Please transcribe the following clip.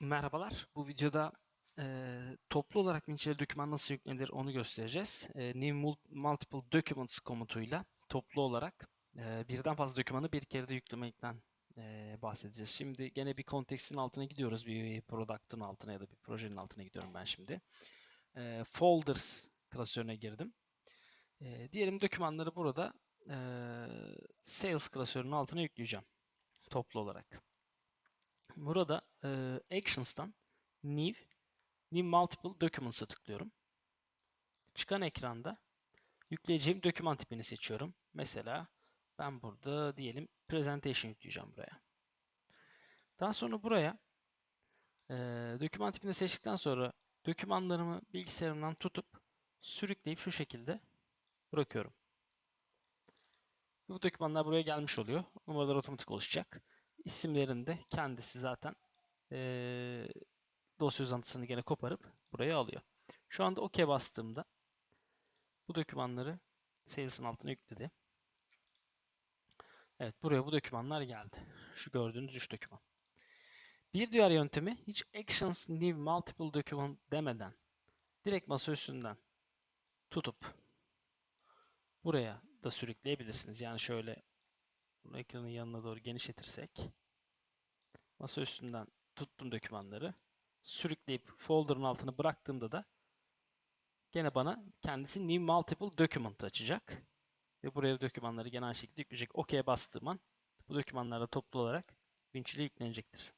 Merhabalar. Bu videoda eee, toplu olarak Winchell'e doküman nasıl yüklenir onu göstereceğiz. Eee, New Mul- Multiple Documents komutuyla toplu olarak eee, birden fazla dokümanı bir kere de yüklemekten eee, bahsedeceğiz. Şimdi gene bir kontekstin altına gidiyoruz. Bir product'ın altına ya da bir projenin altına gidiyorum ben şimdi. Eee, Folders klasörüne girdim. Eee, diyelim dokümanları burada eee, Sales klasörünün altına yükleyeceğim. Toplu olarak. Burada e, Actions'tan New, New Multiple Documents'a tıklıyorum. Çıkan ekranda yükleyeceğim doküman tipini seçiyorum. Mesela ben burada diyelim Presentation yükleyeceğim buraya. Daha sonra buraya e, doküman tipini seçtikten sonra dokümanlarımı bilgisayarımdan tutup sürükleyip şu şekilde bırakıyorum. Bu dokümanlar buraya gelmiş oluyor. Numaralar otomatik oluşacak. İsimlerini de kendisi zaten eee dosya uzantısını gene koparıp buraya alıyor. Şu anda OK bastığımda bu dokümanları Sales'ın altına yükledi. Evet buraya bu dokümanlar geldi. Şu gördüğünüz 3 doküman. Bir diğer yöntemi hiç Actions New Multiple Document demeden direkt masa üstünden tutup buraya da sürükleyebilirsiniz. Yani şöyle bunu ekranın yanına doğru genişletirsek masa üstünden tuttum dokümanları sürükleyip folder'ın altına bıraktığımda da gene bana kendisi New Multiple Document açacak. Ve buraya dokümanları gene aynı şekilde yükleyecek. OK'ye bastığım an bu dokümanlar da toplu olarak Winchell'e yüklenecektir.